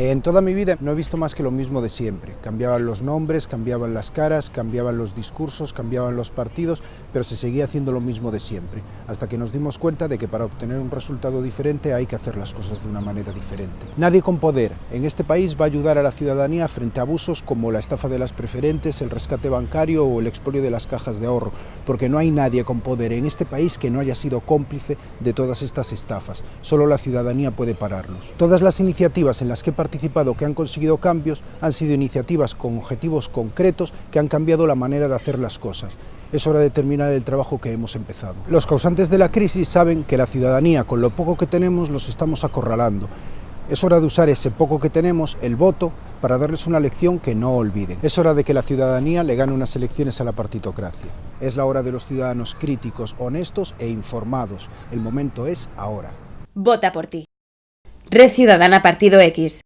En toda mi vida no he visto más que lo mismo de siempre. Cambiaban los nombres, cambiaban las caras, cambiaban los discursos, cambiaban los partidos, pero se seguía haciendo lo mismo de siempre, hasta que nos dimos cuenta de que para obtener un resultado diferente hay que hacer las cosas de una manera diferente. Nadie con poder en este país va a ayudar a la ciudadanía frente a abusos como la estafa de las preferentes, el rescate bancario o el expolio de las cajas de ahorro, porque no hay nadie con poder en este país que no haya sido cómplice de todas estas estafas. Solo la ciudadanía puede pararlos. Todas las iniciativas en las que he participado que han conseguido cambios han sido iniciativas con objetivos concretos que han cambiado la manera de hacer las cosas. Es hora de terminar el trabajo que hemos empezado. Los causantes de la crisis saben que la ciudadanía, con lo poco que tenemos, los estamos acorralando. Es hora de usar ese poco que tenemos, el voto, para darles una lección que no olviden. Es hora de que la ciudadanía le gane unas elecciones a la partitocracia. Es la hora de los ciudadanos críticos, honestos e informados. El momento es ahora. Vota por ti. Red Ciudadana Partido X.